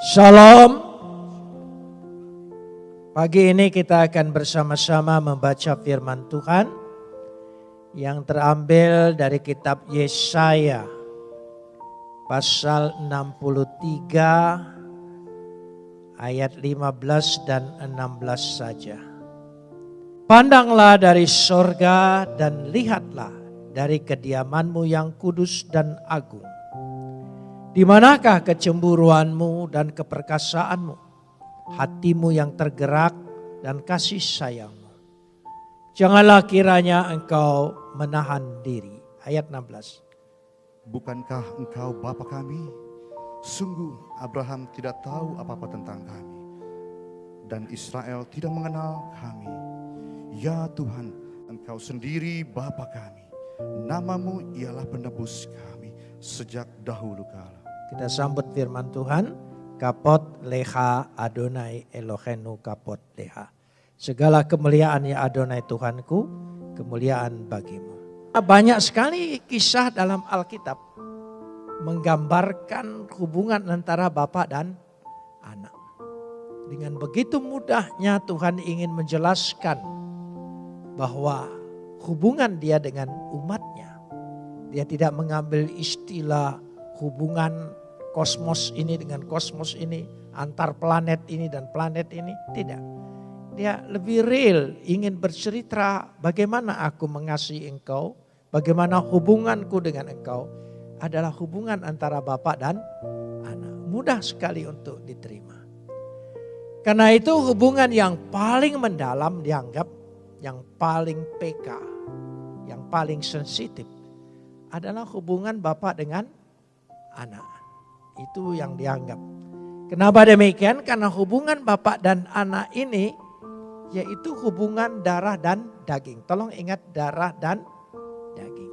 Shalom. Pagi ini kita akan bersama-sama membaca firman Tuhan yang terambil dari kitab Yesaya pasal 63 ayat 15 dan 16 saja. Pandanglah dari sorga dan lihatlah dari kediamanmu yang kudus dan agung di manakah kecemburuanmu dan keperkasaanmu, hatimu yang tergerak dan kasih sayangmu. Janganlah kiranya engkau menahan diri. Ayat 16. Bukankah engkau Bapa kami? Sungguh Abraham tidak tahu apa-apa tentang kami. Dan Israel tidak mengenal kami. Ya Tuhan, engkau sendiri Bapa kami. Namamu ialah penebus kami sejak dahulu kala. Kita sambut firman Tuhan. Kapot leha Adonai Elohenu kapot leha. Segala kemuliaan ya Adonai Tuhanku, kemuliaan bagimu. Banyak sekali kisah dalam Alkitab menggambarkan hubungan antara bapak dan anak. Dengan begitu mudahnya Tuhan ingin menjelaskan bahwa hubungan dia dengan umatnya. Dia tidak mengambil istilah hubungan kosmos ini dengan kosmos ini, antar planet ini dan planet ini. Tidak. Dia lebih real, ingin bercerita bagaimana aku mengasihi engkau, bagaimana hubunganku dengan engkau adalah hubungan antara bapak dan anak. Mudah sekali untuk diterima. Karena itu hubungan yang paling mendalam dianggap yang paling PK, yang paling sensitif adalah hubungan bapak dengan anak. Itu yang dianggap. Kenapa demikian? Karena hubungan bapak dan anak ini yaitu hubungan darah dan daging. Tolong ingat darah dan daging.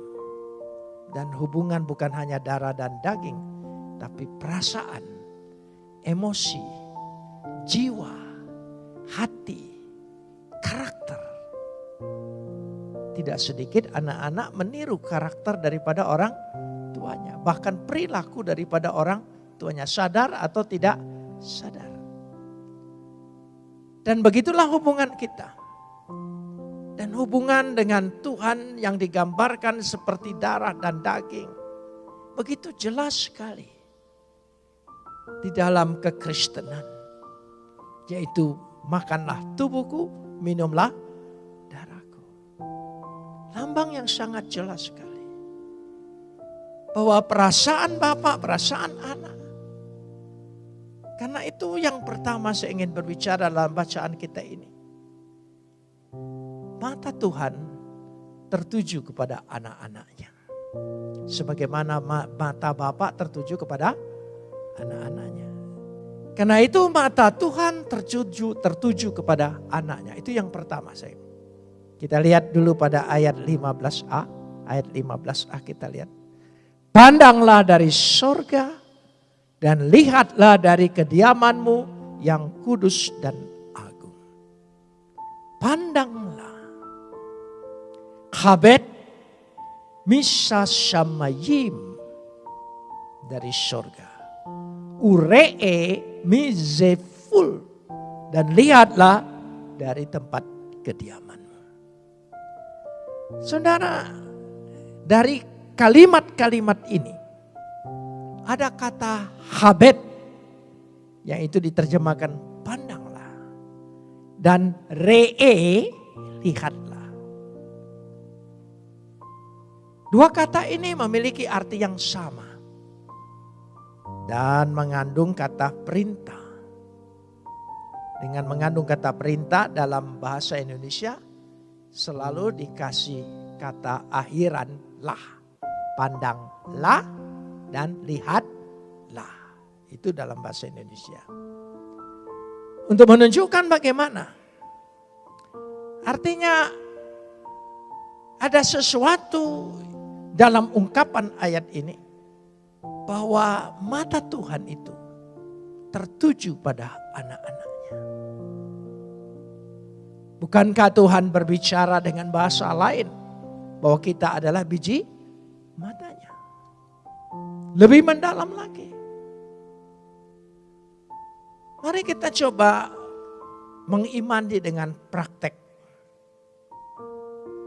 Dan hubungan bukan hanya darah dan daging, tapi perasaan, emosi, jiwa, hati, karakter. Tidak sedikit anak-anak meniru karakter daripada orang tuanya. Bahkan perilaku daripada orang tuanya. Sadar atau tidak sadar. Dan begitulah hubungan kita. Dan hubungan dengan Tuhan yang digambarkan seperti darah dan daging. Begitu jelas sekali. Di dalam kekristenan. Yaitu makanlah tubuhku, minumlah darahku. Lambang yang sangat jelas sekali bahwa perasaan bapak, perasaan anak. Karena itu yang pertama saya ingin berbicara dalam bacaan kita ini. Mata Tuhan tertuju kepada anak-anaknya. Sebagaimana mata bapak tertuju kepada anak-anaknya. Karena itu mata Tuhan tertuju, tertuju kepada anaknya. Itu yang pertama saya. Kita lihat dulu pada ayat 15a. Ayat 15a kita lihat. Pandanglah dari sorga dan lihatlah dari kediamanmu yang kudus dan agung. Pandanglah. Kabet misa shamayim dari sorga. Uree mizeful. Dan lihatlah dari tempat kediamanmu. Saudara, dari kalimat-kalimat ini ada kata habet yang itu diterjemahkan pandanglah dan ree lihatlah. Dua kata ini memiliki arti yang sama dan mengandung kata perintah. Dengan mengandung kata perintah dalam bahasa Indonesia selalu dikasih kata akhiran lah pandanglah dan lihatlah. Itu dalam bahasa Indonesia. Untuk menunjukkan bagaimana. Artinya ada sesuatu dalam ungkapan ayat ini. Bahwa mata Tuhan itu tertuju pada anak-anaknya. Bukankah Tuhan berbicara dengan bahasa lain? Bahwa kita adalah biji. Lebih mendalam lagi. Mari kita coba mengimani dengan praktek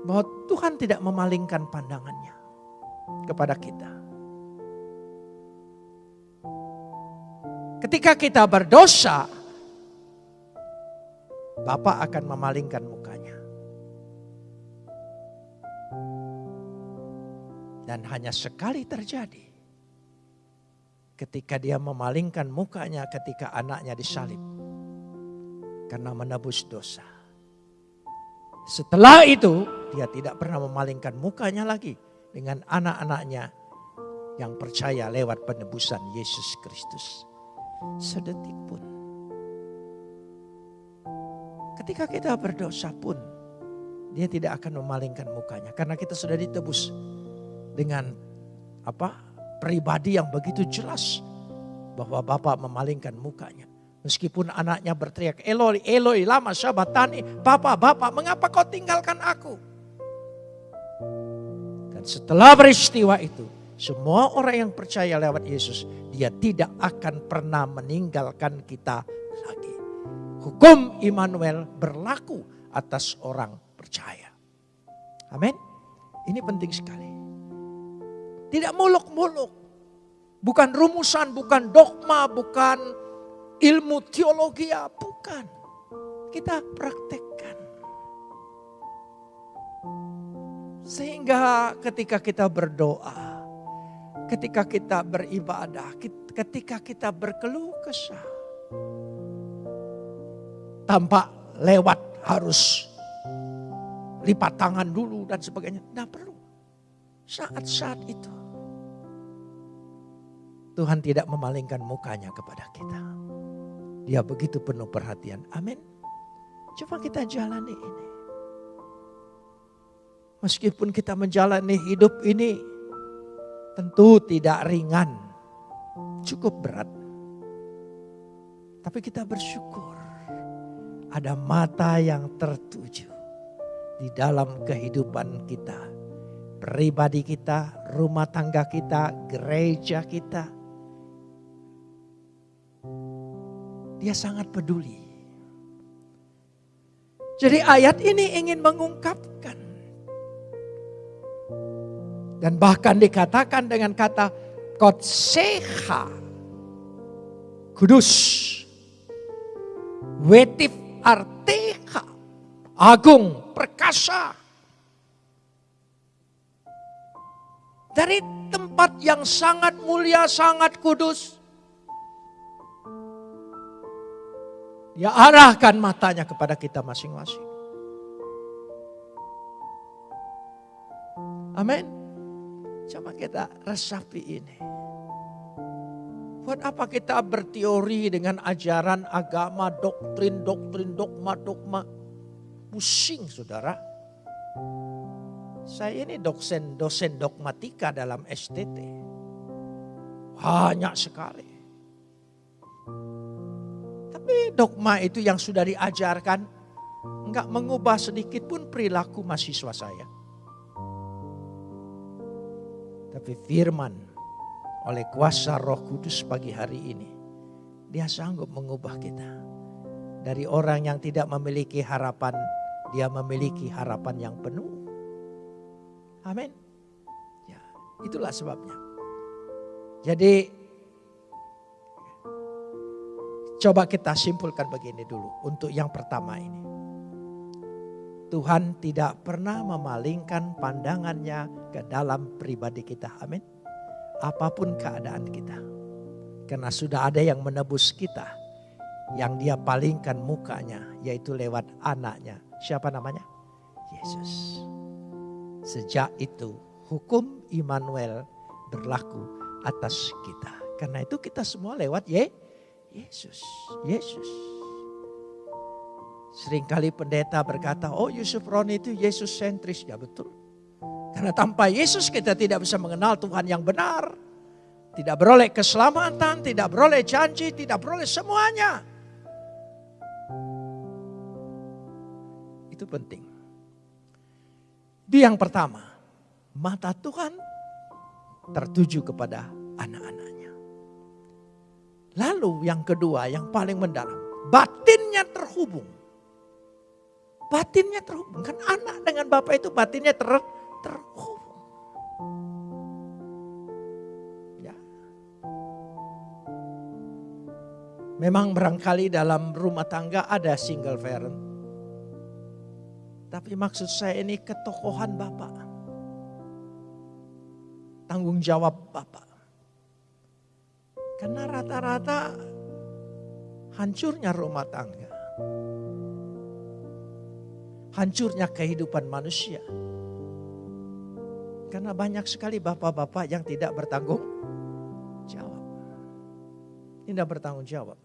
bahwa Tuhan tidak memalingkan pandangannya kepada kita. Ketika kita berdosa, Bapak akan memalingkan mukanya. Dan hanya sekali terjadi ketika dia memalingkan mukanya ketika anaknya disalib karena menebus dosa. Setelah itu dia tidak pernah memalingkan mukanya lagi dengan anak-anaknya yang percaya lewat penebusan Yesus Kristus. Sedetik pun. Ketika kita berdosa pun dia tidak akan memalingkan mukanya karena kita sudah ditebus dengan apa? Pribadi yang begitu jelas bahwa Bapak memalingkan mukanya. Meskipun anaknya berteriak, Eloi, Eloi, lama syabatani, Bapak, Bapak, mengapa kau tinggalkan aku? Dan setelah peristiwa itu, semua orang yang percaya lewat Yesus, dia tidak akan pernah meninggalkan kita lagi. Hukum Immanuel berlaku atas orang percaya. Amin. Ini penting sekali. Tidak muluk-muluk. Bukan rumusan, bukan dogma, bukan ilmu teologi ya, bukan. Kita praktekkan. Sehingga ketika kita berdoa, ketika kita beribadah, ketika kita berkeluh kesah, tanpa lewat harus lipat tangan dulu dan sebagainya. Tidak perlu. Saat-saat itu. Tuhan tidak memalingkan mukanya kepada kita. Dia begitu penuh perhatian. Amin. Coba kita jalani ini. Meskipun kita menjalani hidup ini tentu tidak ringan. Cukup berat. Tapi kita bersyukur ada mata yang tertuju di dalam kehidupan kita. Pribadi kita, rumah tangga kita, gereja kita, Dia sangat peduli. Jadi ayat ini ingin mengungkapkan. Dan bahkan dikatakan dengan kata kotseha. Kudus. Wetif arteha. Agung, perkasa. Dari tempat yang sangat mulia, sangat kudus Dia arahkan matanya kepada kita masing-masing. Amin. Coba kita resapi ini. Buat apa kita berteori dengan ajaran agama, doktrin, doktrin, dogma, dogma. Pusing saudara. Saya ini dosen, dosen dogmatika dalam STT. Banyak sekali. Tapi dogma itu yang sudah diajarkan enggak mengubah sedikit pun perilaku mahasiswa saya. Tapi firman oleh kuasa roh kudus pagi hari ini. Dia sanggup mengubah kita. Dari orang yang tidak memiliki harapan, dia memiliki harapan yang penuh. Amin. Ya, itulah sebabnya. Jadi Coba kita simpulkan begini dulu untuk yang pertama ini. Tuhan tidak pernah memalingkan pandangannya ke dalam pribadi kita. Amin. Apa pun keadaan kita. Karena sudah ada yang menebus kita. Yang dia palingkan mukanya yaitu lewat anaknya. Siapa namanya? Yesus. Sejak itu hukum Immanuel berlaku atas kita. Karena itu kita semua lewat Yesus Yesus, Yesus. Seringkali pendeta berkata, oh Yusuf Roni itu Yesus sentris. Ya betul. Karena tanpa Yesus kita tidak bisa mengenal Tuhan yang benar. Tidak beroleh keselamatan, tidak beroleh janji, tidak beroleh semuanya. Itu penting. Itu yang pertama. Mata Tuhan tertuju kepada anak-anaknya. Lalu yang kedua, yang paling mendalam, batinnya terhubung. Batinnya terhubung. Kan anak dengan bapak itu batinnya ter, terhubung. Ya. Memang barangkali dalam rumah tangga ada single parent. Tapi maksud saya ini ketokohan bapak. Tanggung jawab bapak. Karena rata-rata hancurnya rumah tangga. Hancurnya kehidupan manusia. Karena banyak sekali bapak-bapak yang tidak bertanggung jawab. Tidak bertanggung jawab.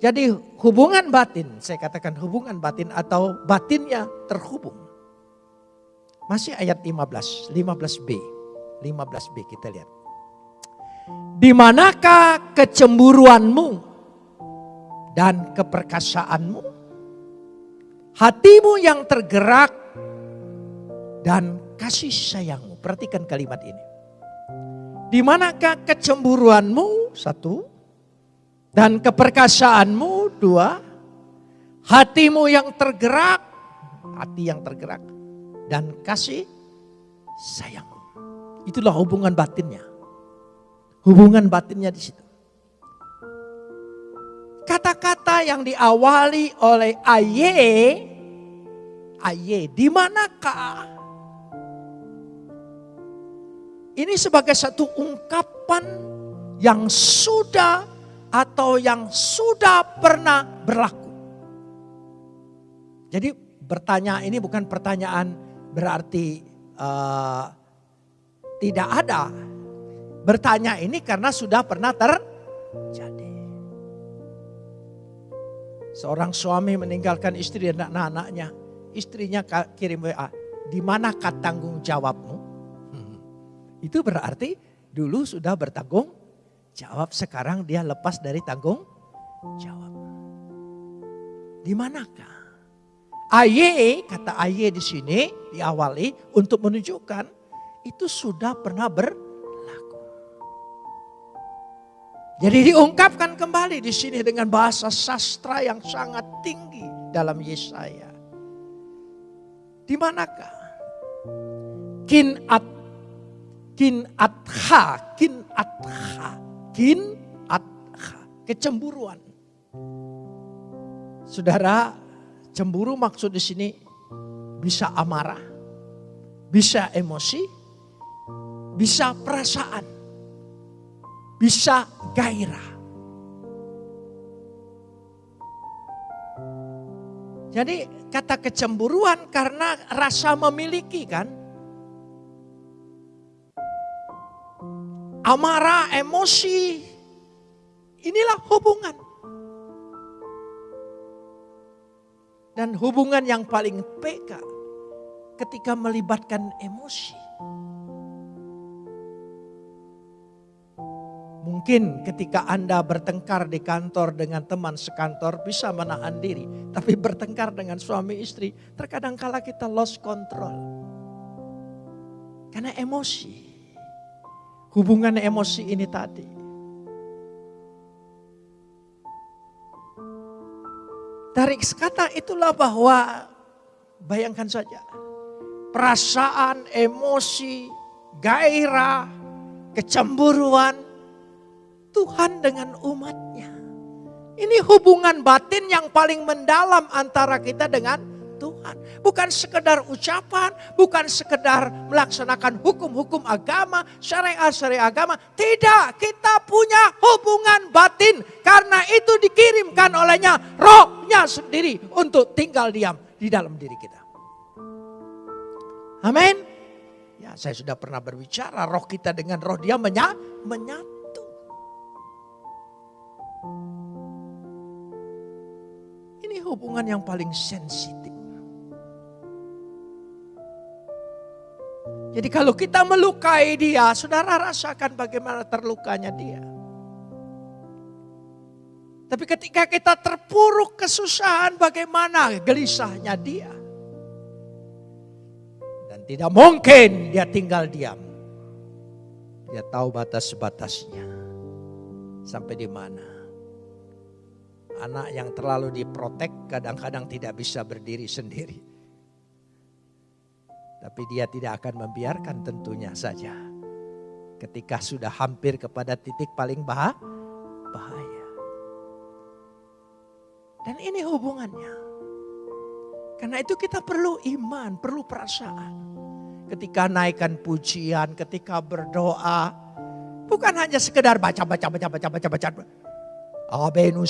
Jadi hubungan batin, saya katakan hubungan batin atau batinnya terhubung. Masih ayat 15, 15b. 15b kita lihat. Di manakah kecemburuanmu dan keperkasaanmu? Hatimu yang tergerak dan kasih sayangmu. Perhatikan kalimat ini. Di manakah kecemburuanmu? Satu. Dan keperkasaanmu? Dua. Hatimu yang tergerak. Hati yang tergerak dan kasih sayang. Itulah hubungan batinnya. Hubungan batinnya di situ. Kata-kata yang diawali oleh aye, aye, di manakah? Ini sebagai satu ungkapan yang sudah atau yang sudah pernah berlaku. Jadi bertanya ini bukan pertanyaan berarti uh, tidak ada. Bertanya ini karena sudah pernah terjadi. Seorang suami meninggalkan istri dan anak-anaknya. Istrinya kirim WA, di mana tanggung jawabmu? Hmm. Itu berarti dulu sudah bertanggung jawab, sekarang dia lepas dari tanggung jawab. Di manakah? Aye, kata aye di sini diawali untuk menunjukkan itu sudah pernah berlaku. Jadi diungkapkan kembali di sini dengan bahasa sastra yang sangat tinggi dalam Yesaya. Di manakah? Kin at kin atha, kin atha, kin atha, kecemburuan. Saudara, Cemburu maksud di sini bisa amarah, bisa emosi, bisa perasaan, bisa gairah. Jadi kata kecemburuan karena rasa memiliki kan. Amarah, emosi, inilah hubungan. Dan hubungan yang paling peka ketika melibatkan emosi. Mungkin ketika Anda bertengkar di kantor dengan teman sekantor bisa menahan diri. Tapi bertengkar dengan suami istri terkadang kala kita lost control. Karena emosi. Hubungan emosi ini tadi. Dari kata itulah bahwa bayangkan saja. Perasaan, emosi, gairah, kecemburuan. Tuhan dengan umatnya. Ini hubungan batin yang paling mendalam antara kita dengan Tuhan. Bukan sekedar ucapan, bukan sekedar melaksanakan hukum-hukum agama, syariat-syariat agama. Tidak, kita punya hubungan batin. Karena itu dikirimkan olehnya rohnya sendiri untuk tinggal diam di dalam diri kita. Amin. Ya saya sudah pernah berbicara roh kita dengan roh dia menya, menyatu. Ini hubungan yang paling sensitif. Jadi kalau kita melukai dia, saudara rasakan bagaimana terlukanya dia. Tapi ketika kita terpuruk kesusahan, bagaimana gelisahnya dia. Dan tidak mungkin dia tinggal diam. Dia tahu batas-batasnya. Sampai di mana. Anak yang terlalu diprotek kadang-kadang tidak bisa berdiri sendiri. Tapi dia tidak akan membiarkan tentunya saja. Ketika sudah hampir kepada titik paling bah bahaya. Dan ini hubungannya. Karena itu kita perlu iman, perlu perasaan. Ketika naikkan pujian, ketika berdoa. Bukan hanya sekedar baca, baca, baca, baca, baca, baca. Abenu.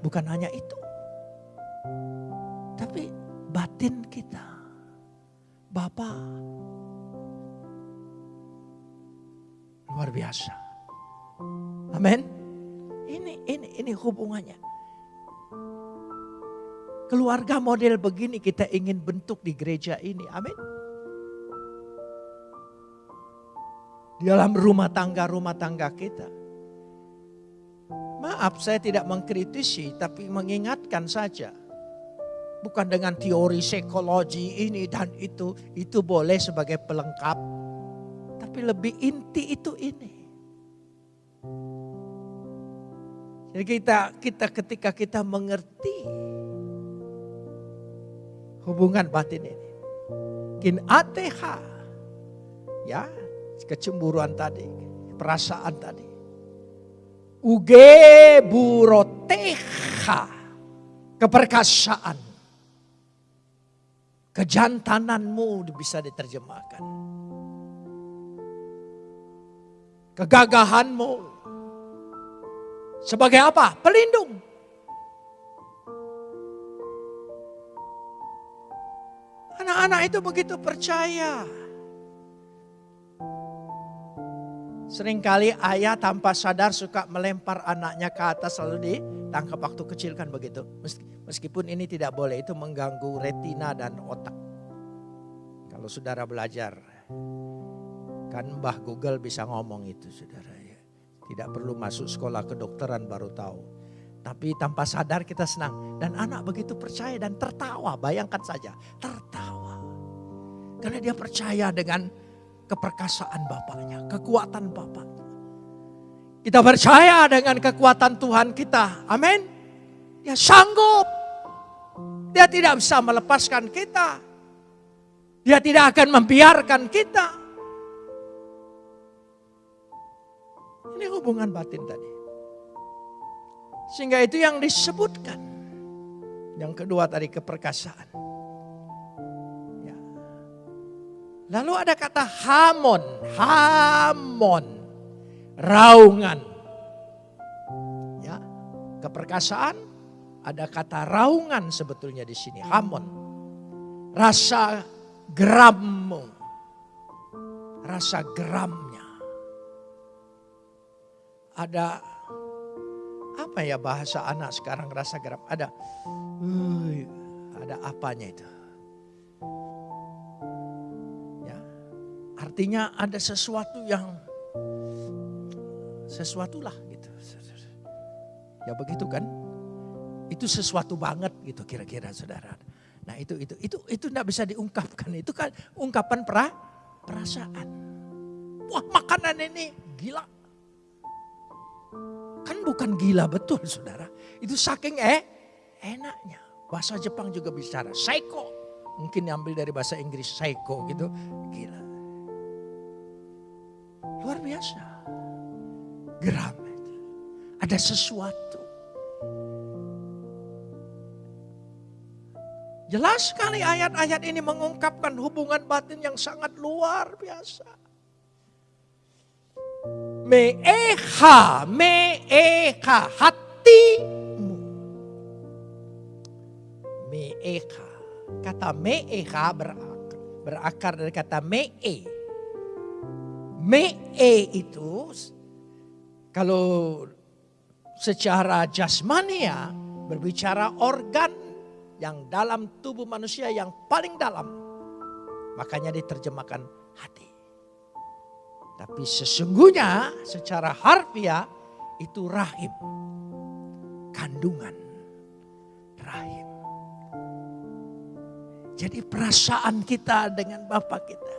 Bukan hanya itu. Tapi batin kita. Bapak. Luar biasa. Amin. Ini ini ini hubungannya. Keluarga model begini kita ingin bentuk di gereja ini. Amin. Di dalam rumah tangga-rumah tangga kita. Maaf saya tidak mengkritisi tapi mengingatkan saja. Bukan dengan teori psikologi ini dan itu. Itu boleh sebagai pelengkap. Tapi lebih inti itu ini. Jadi kita kita ketika kita mengerti hubungan batin ini. Kin ateha. Ya, kecemburuan tadi, perasaan tadi. Uge buroteha. Keperkasaan. Kejantananmu bisa diterjemahkan. Kegagahanmu. Sebagai apa? Pelindung. Anak-anak itu begitu percaya. Seringkali ayah tanpa sadar suka melempar anaknya ke atas lalu ditangkap waktu kecil kan begitu. Meskipun ini tidak boleh itu mengganggu retina dan otak. Kalau saudara belajar kan Mbah Google bisa ngomong itu saudara ya. Tidak perlu masuk sekolah kedokteran baru tahu. Tapi tanpa sadar kita senang. Dan anak begitu percaya dan tertawa. Bayangkan saja tertawa. Karena dia percaya dengan keperkasaan Bapaknya, kekuatan Bapaknya. Kita percaya dengan kekuatan Tuhan kita. Amin. Dia sanggup. Dia tidak bisa melepaskan kita. Dia tidak akan membiarkan kita. Ini hubungan batin tadi. Sehingga itu yang disebutkan. Yang kedua tadi keperkasaan. Ya. Lalu ada kata hamon, hamon, raungan. Ya, keperkasaan ada kata raungan sebetulnya di sini, hamon. Rasa gerammu, rasa geramnya. Ada apa ya bahasa anak sekarang rasa geram? Ada, uh, ada apanya itu? Ya, artinya ada sesuatu yang sesuatulah gitu. Ya begitu kan? Itu sesuatu banget gitu kira-kira saudara. Nah itu itu itu itu tidak bisa diungkapkan. Itu kan ungkapan pra, perasaan. Wah makanan ini gila. Kan bukan gila betul saudara. Itu saking eh enaknya. Bahasa Jepang juga bicara psycho. Mungkin diambil dari bahasa Inggris psycho gitu. Gila. Luar biasa. Geram. Ada sesuatu. Jelas sekali ayat-ayat ini mengungkapkan hubungan batin yang sangat luar biasa. Meeha, meeha, hatimu. Meeha. Kata meeha berakar, berakar dari kata mee. Mee itu kalau secara jasmania berbicara organ yang dalam tubuh manusia yang paling dalam. Makanya diterjemahkan hati. Tapi sesungguhnya secara harfiah itu rahim. Kandungan rahim. Jadi perasaan kita dengan Bapak kita.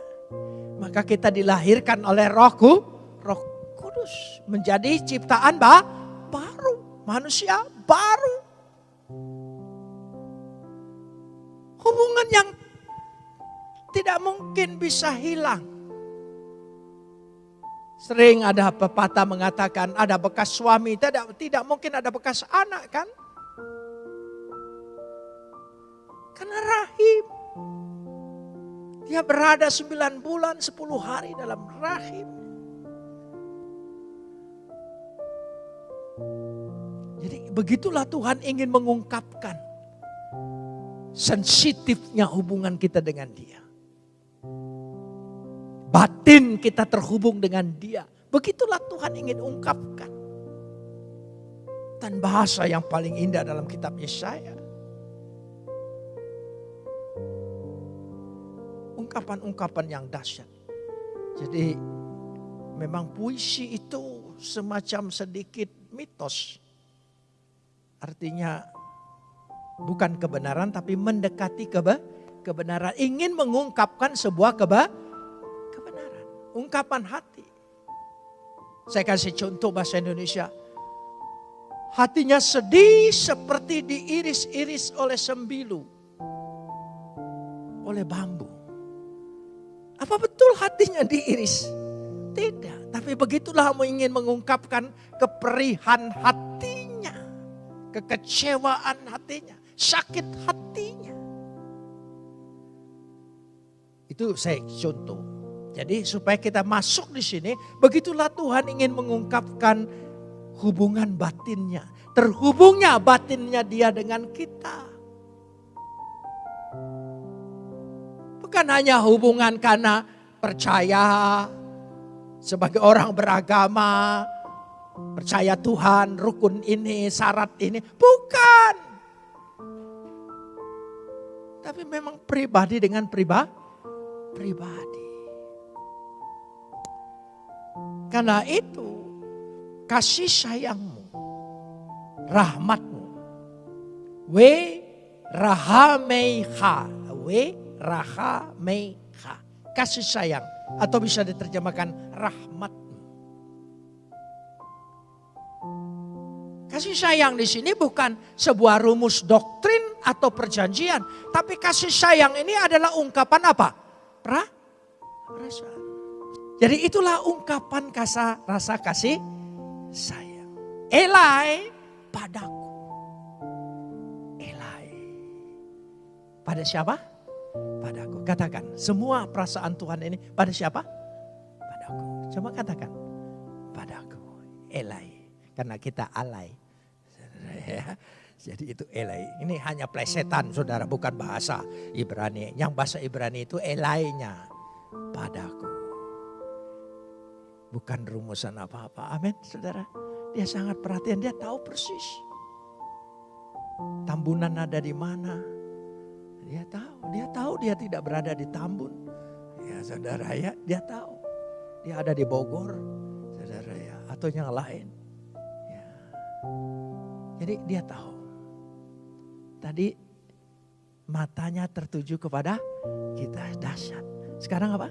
Maka kita dilahirkan oleh rohku, roh kudus. Menjadi ciptaan bah, baru. Manusia baru. Hubungan yang tidak mungkin bisa hilang. Sering ada pepatah mengatakan ada bekas suami, tidak tidak mungkin ada bekas anak kan? Karena rahim. Dia berada 9 bulan 10 hari dalam rahim. Jadi begitulah Tuhan ingin mengungkapkan sensitifnya hubungan kita dengan dia. Batin kita terhubung dengan dia. Begitulah Tuhan ingin ungkapkan. Dan bahasa yang paling indah dalam kitab Yesaya. Ungkapan-ungkapan yang dahsyat. Jadi memang puisi itu semacam sedikit mitos. Artinya bukan kebenaran tapi mendekati keba, kebenaran. Ingin mengungkapkan sebuah keba, kebenaran. Ungkapan hati. Saya kasih contoh bahasa Indonesia. Hatinya sedih seperti diiris-iris oleh sembilu. Oleh bambu. Apa betul hatinya diiris? Tidak. Tapi begitulah mau ingin mengungkapkan keperihan hatinya. Kekecewaan hatinya. Sakit hatinya. Itu saya contoh. Jadi supaya kita masuk di sini, begitulah Tuhan ingin mengungkapkan hubungan batinnya. Terhubungnya batinnya dia dengan kita. Bukan hanya hubungan karena percaya sebagai orang beragama, percaya Tuhan, rukun ini, syarat ini. Bukan. Tapi memang pribadi dengan pribadi. Pribadi. Karena itu kasih sayangmu, rahmatmu, we rahameiha, we rahameiha, kasih sayang atau bisa diterjemahkan rahmatmu. Kasih sayang di sini bukan sebuah rumus doktrin atau perjanjian, tapi kasih sayang ini adalah ungkapan apa? Pra, perasaan. Jadi itulah ungkapan kasa, rasa kasih sayang. Elai padaku. Elai. Pada siapa? Padaku. Katakan, semua perasaan Tuhan ini pada siapa? Padaku. Coba katakan, padaku. Elai. Karena kita alai. Jadi itu elai. Ini hanya plesetan saudara, bukan bahasa Ibrani. Yang bahasa Ibrani itu elainya padaku. Bukan rumusan apa-apa. Amin saudara. Dia sangat perhatian, dia tahu persis. Tambunan ada di mana. Dia tahu, dia tahu dia tidak berada di Tambun. Ya saudara ya, dia tahu. Dia ada di Bogor, saudara ya. Atau yang lain. Ya. Jadi dia tahu. Tadi matanya tertuju kepada kita dahsyat. Sekarang apa?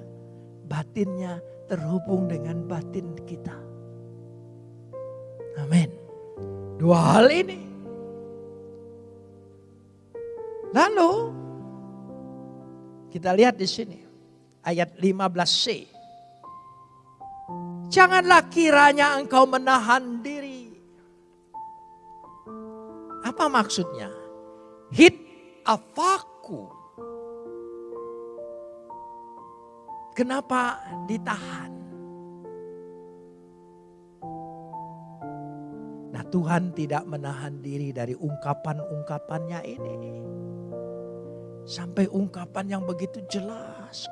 Batinnya terhubung dengan batin kita. Amin. Dua hal ini. Lalu kita lihat di sini ayat 15c. Janganlah kiranya engkau menahan diri. Apa maksudnya? Hit afaku. Kenapa ditahan? Nah Tuhan tidak menahan diri dari ungkapan-ungkapannya ini. Sampai ungkapan yang begitu jelas.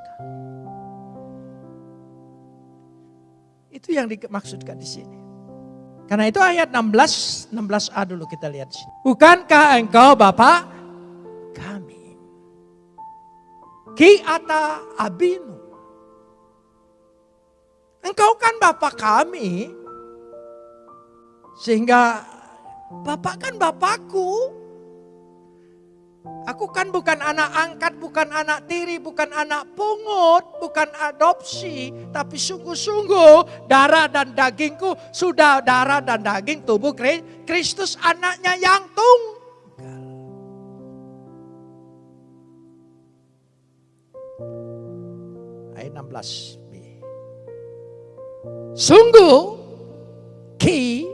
Itu yang dimaksudkan di sini. Karena itu ayat 16, 16a dulu kita lihat. Bukankah engkau Bapak kami? Ki ata abinu. Engkau kan Bapak kami. Sehingga Bapak kan Bapakku. Aku kan bukan anak angkat, bukan anak tiri, bukan anak pungut, bukan adopsi. Tapi sungguh-sungguh darah dan dagingku sudah darah dan daging tubuh Kristus anaknya yang tunggal. Ayat 16b. Sungguh ki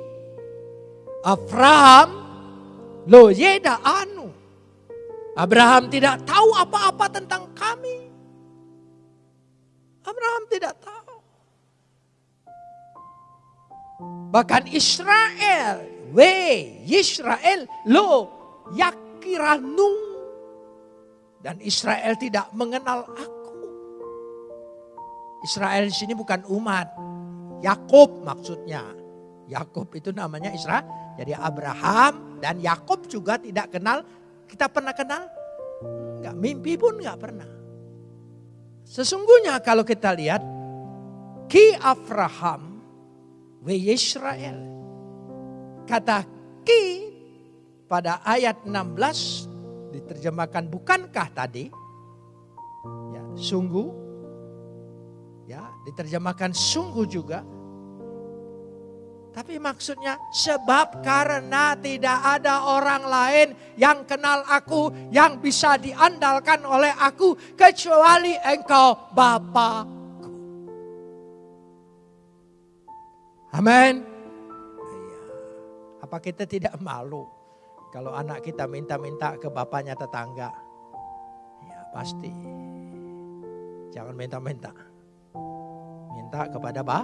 Abraham lo yeda anu Abraham tidak tahu apa-apa tentang kami. Abraham tidak tahu. Bahkan Israel, we Israel lo yakiranu. Dan Israel tidak mengenal aku. Israel di sini bukan umat. Yakub maksudnya. Yakub itu namanya Israel. Jadi Abraham dan Yakub juga tidak kenal kita pernah kenal? Enggak, mimpi pun enggak pernah. Sesungguhnya kalau kita lihat, Ki Abraham, we Israel. Kata Ki pada ayat 16 diterjemahkan bukankah tadi? Ya, sungguh. Ya, diterjemahkan sungguh juga tapi maksudnya sebab karena tidak ada orang lain yang kenal aku, yang bisa diandalkan oleh aku kecuali engkau Bapakku. Amin. Iya. Apa kita tidak malu kalau anak kita minta-minta ke bapaknya tetangga? Ya pasti. Jangan minta-minta. Minta kepada bah,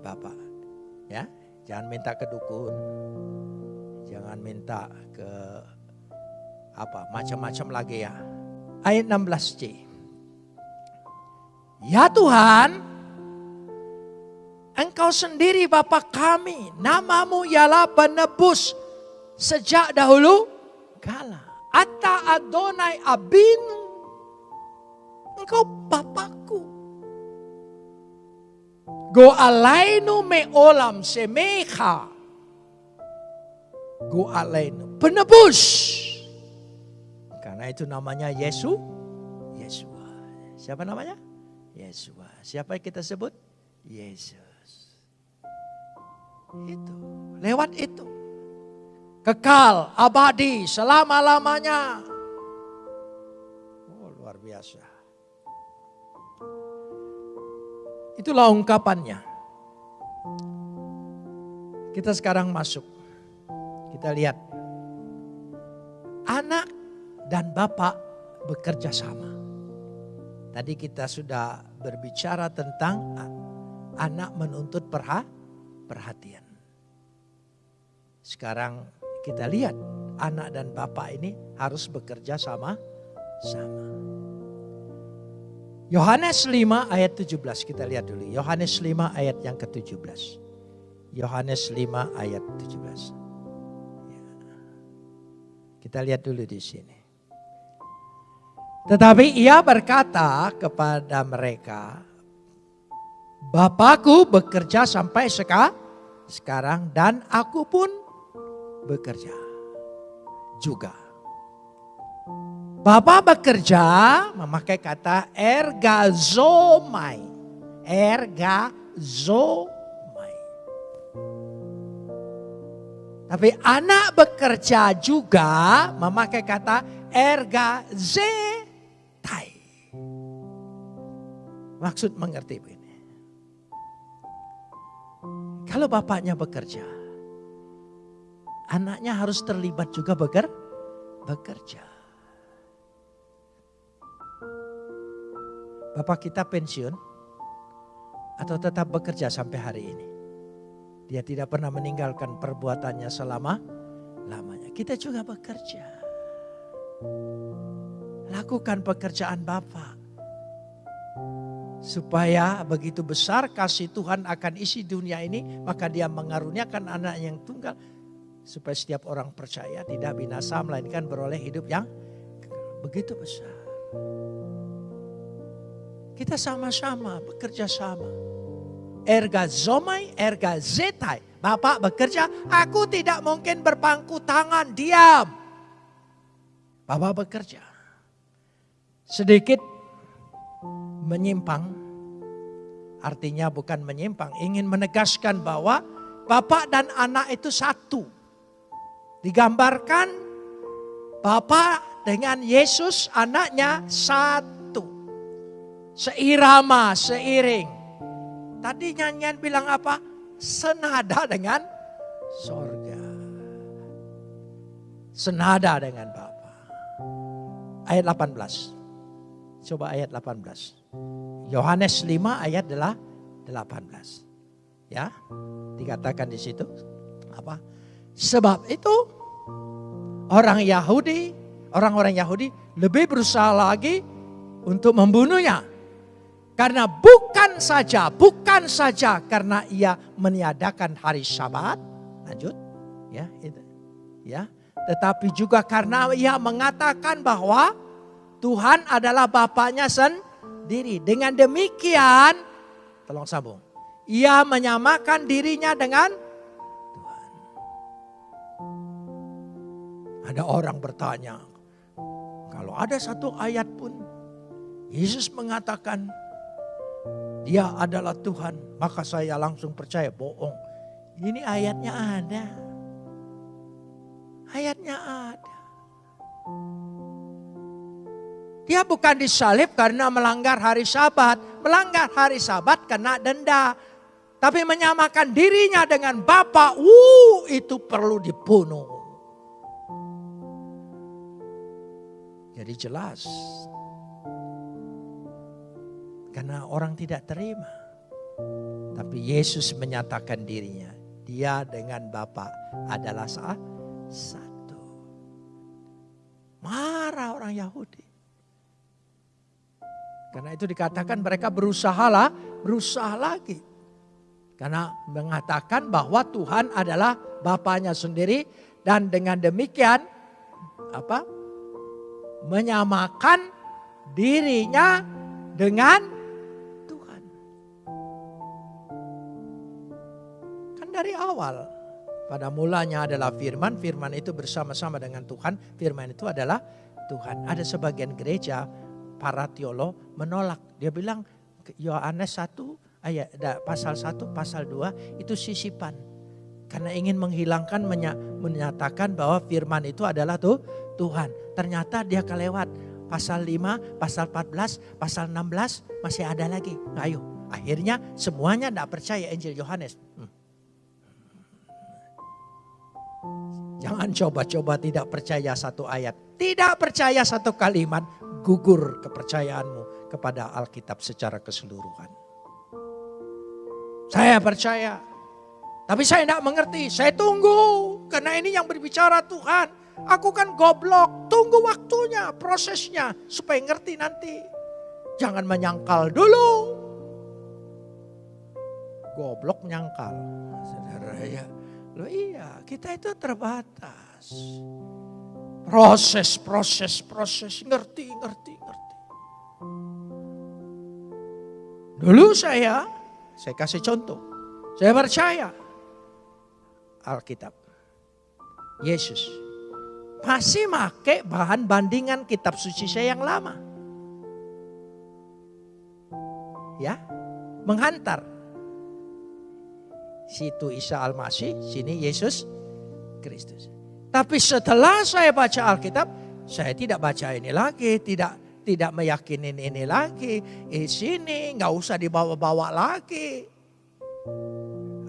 bapak. Ya, Jangan minta ke dukun. Jangan minta ke apa macam-macam lagi ya. Ayat 16c. Ya Tuhan, Engkau sendiri Bapa kami, namamu ialah penebus sejak dahulu kala. Ata Adonai Abinu, Engkau Bapakku. Go alainu me olam semecha. Go alainu. Penebus. Karena itu namanya Yesus. Yesua. Siapa namanya? Yesua. Siapa yang kita sebut? Yesus. Itu. Lewat itu. Kekal, abadi, selama-lamanya. Oh luar biasa. Itulah ungkapannya. Kita sekarang masuk. Kita lihat. Anak dan bapak bekerja sama. Tadi kita sudah berbicara tentang anak menuntut perhatian. Sekarang kita lihat anak dan bapak ini harus bekerja sama sama. Yohanes 5 ayat 17 kita lihat dulu. Yohanes 5 ayat yang ke-17. Yohanes 5 ayat 17. Ya. Kita lihat dulu di sini. Tetapi ia berkata kepada mereka, Bapakku bekerja sampai seka, sekarang dan aku pun bekerja juga. Bapak bekerja memakai kata ergazomai. Ergazomai. Tapi anak bekerja juga memakai kata ergazetai. Maksud mengerti begini. Kalau bapaknya bekerja, anaknya harus terlibat juga bekerja. Bapak kita pensiun atau tetap bekerja sampai hari ini. Dia tidak pernah meninggalkan perbuatannya selama lamanya. Kita juga bekerja. Lakukan pekerjaan Bapak. Supaya begitu besar kasih Tuhan akan isi dunia ini, maka dia mengaruniakan anak yang tunggal. Supaya setiap orang percaya tidak binasa, melainkan beroleh hidup yang begitu besar. Kita sama-sama bekerja sama. Erga zomai, erga zetai. Bapak bekerja, aku tidak mungkin berpangku tangan, diam. Bapak bekerja. Sedikit menyimpang, artinya bukan menyimpang, ingin menegaskan bahwa Bapak dan anak itu satu. Digambarkan Bapak dengan Yesus anaknya satu. Seirama, seiring. Tadi nyanyian bilang apa? Senada dengan sorga. Senada dengan Bapa. Ayat 18. Coba ayat 18. Yohanes 5 ayat adalah 18. Ya, dikatakan di situ apa? Sebab itu orang Yahudi, orang-orang Yahudi lebih berusaha lagi untuk membunuhnya. Karena bukan saja, bukan saja karena ia meniadakan hari Sabat, lanjut, ya, itu, ya, tetapi juga karena ia mengatakan bahwa Tuhan adalah Bapaknya sendiri. Dengan demikian, tolong sambung, ia menyamakan dirinya dengan Tuhan. Ada orang bertanya, kalau ada satu ayat pun Yesus mengatakan dia adalah Tuhan, maka saya langsung percaya bohong. Ini ayatnya ada. Ayatnya ada. Dia bukan disalib karena melanggar hari sabat. Melanggar hari sabat kena denda. Tapi menyamakan dirinya dengan Bapak, uh, itu perlu dibunuh. Jadi jelas karena orang tidak terima. Tapi Yesus menyatakan dirinya. Dia dengan Bapa adalah satu. Marah orang Yahudi. Karena itu dikatakan mereka berusaha lah, berusaha lagi. Karena mengatakan bahwa Tuhan adalah Bapaknya sendiri dan dengan demikian apa? menyamakan dirinya dengan dari awal. Pada mulanya adalah firman, firman itu bersama-sama dengan Tuhan, firman itu adalah Tuhan. Ada sebagian gereja, para teolog menolak. Dia bilang Yohanes 1 ayat pasal 1, pasal 2 itu sisipan. Karena ingin menghilangkan menyatakan bahwa firman itu adalah tuh Tuhan. Ternyata dia kelewat pasal 5, pasal 14, pasal 16 masih ada lagi. Nah, ayo, akhirnya semuanya tidak percaya Injil Yohanes. Jangan coba-coba tidak percaya satu ayat. Tidak percaya satu kalimat, gugur kepercayaanmu kepada Alkitab secara keseluruhan. Saya percaya, tapi saya tidak mengerti. Saya tunggu, karena ini yang berbicara Tuhan. Aku kan goblok, tunggu waktunya, prosesnya, supaya ngerti nanti. Jangan menyangkal dulu. Goblok menyangkal. Saudara ya, Loh iya, kita itu terbatas. Proses, proses, proses, ngerti, ngerti, ngerti. Dulu saya, saya kasih contoh. Saya percaya Alkitab. Yesus. Masih make bahan bandingan kitab suci saya yang lama. Ya, menghantar Situ Isa Al-Masih, sini Yesus Kristus. Tapi setelah saya baca Alkitab, saya tidak baca ini lagi, tidak tidak meyakini ini lagi. Di sini nggak usah dibawa-bawa lagi.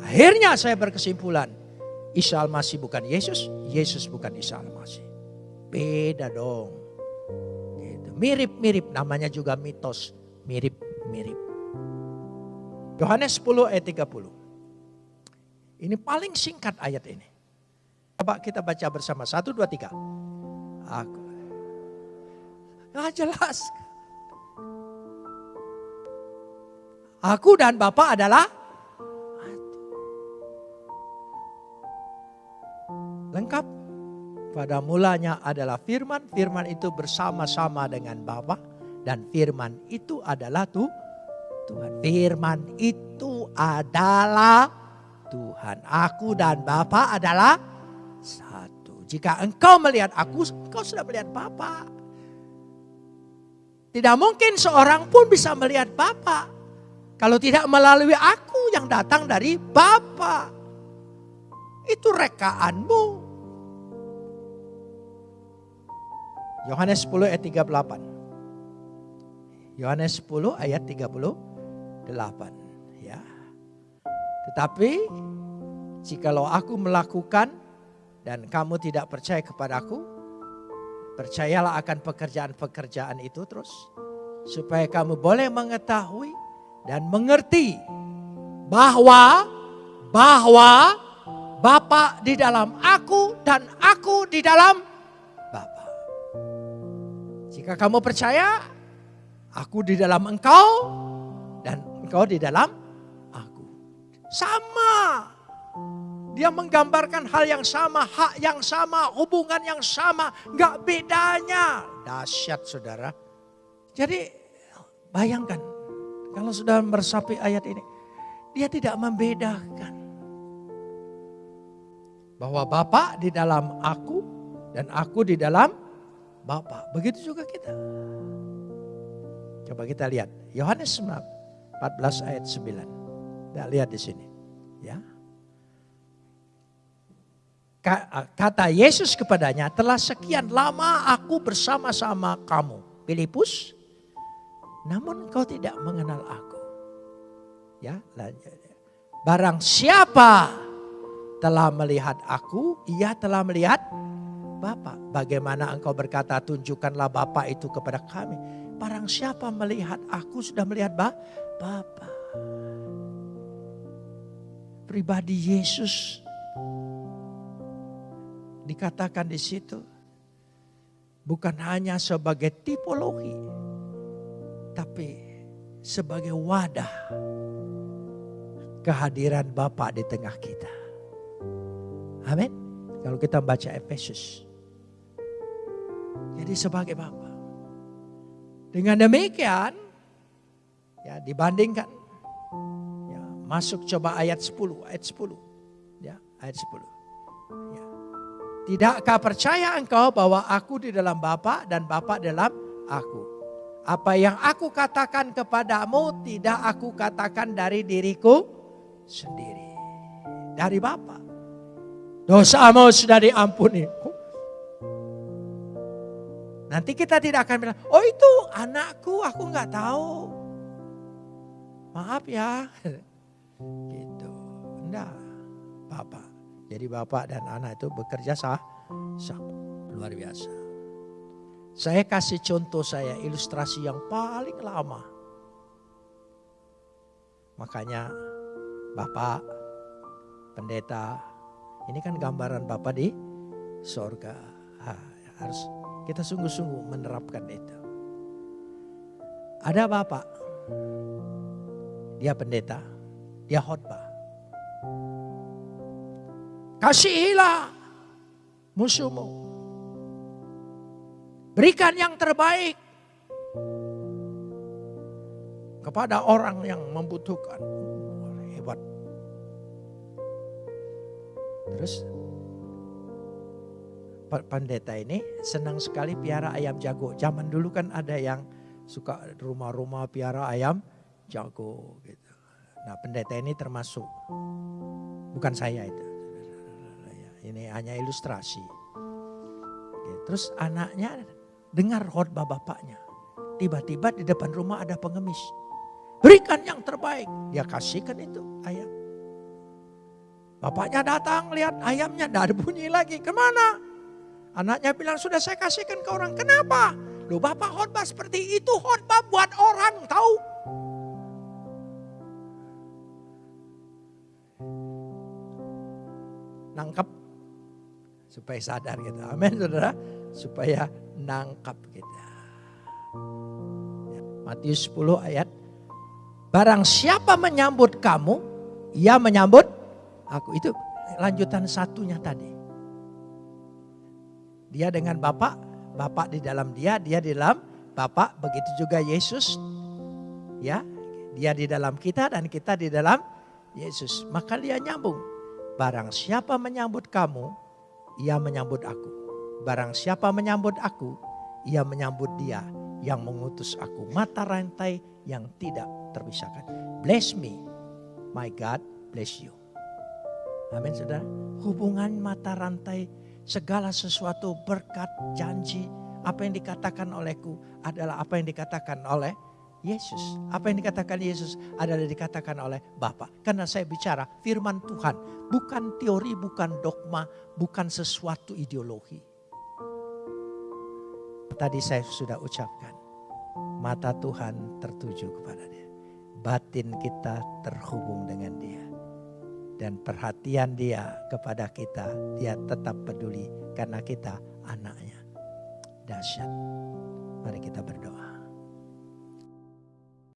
Akhirnya saya berkesimpulan, Isa Al-Masih bukan Yesus, Yesus bukan Isa Al-Masih. Beda dong. Gitu. Mirip-mirip, namanya juga mitos. Mirip-mirip. Yohanes 10 ayat 30. Ini paling singkat ayat ini. Coba kita baca bersama. Satu, dua, tiga. Aku. Nggak jelas. Aku dan Bapak adalah lengkap. Pada mulanya adalah firman, firman itu bersama-sama dengan Bapa dan firman itu adalah tuh Tuhan. Firman itu adalah Tuhan. Aku dan Bapa adalah satu. Jika engkau melihat aku, engkau sudah melihat Bapa. Tidak mungkin seorang pun bisa melihat Bapa kalau tidak melalui aku yang datang dari Bapa. Itu rekaanmu. Yohanes 10 ayat 38. Yohanes 10 ayat 38. Tetapi jikalau aku melakukan dan kamu tidak percaya kepadaku, percayalah akan pekerjaan-pekerjaan itu terus. Supaya kamu boleh mengetahui dan mengerti bahwa bahwa Bapa di dalam aku dan aku di dalam Bapa. Jika kamu percaya, aku di dalam engkau dan engkau di dalam aku. Sama. Dia menggambarkan hal yang sama, hak yang sama, hubungan yang sama, nggak bedanya. Dahsyat saudara. Jadi bayangkan kalau sudah meresapi ayat ini, dia tidak membedakan. Bahwa Bapak di dalam aku dan aku di dalam Bapak. Begitu juga kita. Coba kita lihat. Yohanes 14 ayat 9. Kita lihat di sini. Ya kata Yesus kepadanya, telah sekian lama aku bersama-sama kamu. Filipus, namun kau tidak mengenal aku. Ya, Barang siapa telah melihat aku, ia telah melihat Bapa. Bagaimana engkau berkata, tunjukkanlah Bapa itu kepada kami. Barang siapa melihat aku sudah melihat Bapa. Pribadi Yesus dikatakan di situ bukan hanya sebagai tipologi, tapi sebagai wadah kehadiran Bapa di tengah kita. Amin. Kalau kita baca Efesus. Jadi sebagai Bapa. Dengan demikian, ya dibandingkan, masuk coba ayat 10, ayat 10, ya ayat 10. Tidakkah percaya engkau bahwa aku di dalam Bapa dan Bapa dalam aku? Apa yang aku katakan kepadamu tidak aku katakan dari diriku sendiri. Dari Bapa. Dosamu sudah diampuni. Nanti kita tidak akan bilang, oh itu anakku aku nggak tahu. Maaf ya. Gitu. Enggak. Bapak. Jadi bapak dan anak itu bekerja sah, sah luar biasa. Saya kasih contoh saya ilustrasi yang paling lama. Makanya bapak, pendeta, ini kan gambaran bapak di sorga. Ha, harus kita sungguh-sungguh menerapkan itu. Ada bapak, dia pendeta, dia khotbah. Kasihilah musuhmu. Berikan yang terbaik kepada orang yang membutuhkan. Hebat. Terus pendeta ini senang sekali piara ayam jago. Zaman dulu kan ada yang suka rumah-rumah piara ayam jago gitu. Nah pendeta ini termasuk. Bukan saya itu. Ini hanya ilustrasi. Terus anaknya dengar khotbah bapaknya. Tiba-tiba di depan rumah ada pengemis. Berikan yang terbaik. Dia kasihkan itu ayam. Bapaknya datang lihat ayamnya tidak ada bunyi lagi. Ke mana? Anaknya bilang sudah saya kasihkan ke orang. Kenapa? Lu bapak khotbah seperti itu khotbah buat orang tahu. Nangkep Supaya sadar kita. Amin saudara. Supaya nangkap kita. Ya, Matius 10 ayat. Barang siapa menyambut kamu, ia menyambut aku. Itu lanjutan satunya tadi. Dia dengan Bapak, Bapak di dalam dia, dia di dalam Bapak. Begitu juga Yesus. Ya, dia di dalam kita dan kita di dalam Yesus. Maka dia nyambung. Barang siapa menyambut kamu, ia menyambut aku. Barang siapa menyambut aku, ia menyambut dia yang mengutus aku. Mata rantai yang tidak terpisahkan. Bless me, my God bless you. Amin saudara. Hubungan mata rantai segala sesuatu berkat janji apa yang dikatakan olehku adalah apa yang dikatakan oleh Yesus. Apa yang dikatakan Yesus adalah dikatakan oleh Bapa. Karena saya bicara firman Tuhan, bukan teori, bukan dogma, bukan sesuatu ideologi. Tadi saya sudah ucapkan, mata Tuhan tertuju kepada dia. Batin kita terhubung dengan dia. Dan perhatian dia kepada kita, dia tetap peduli karena kita anaknya. Dahsyat. Mari kita berdoa.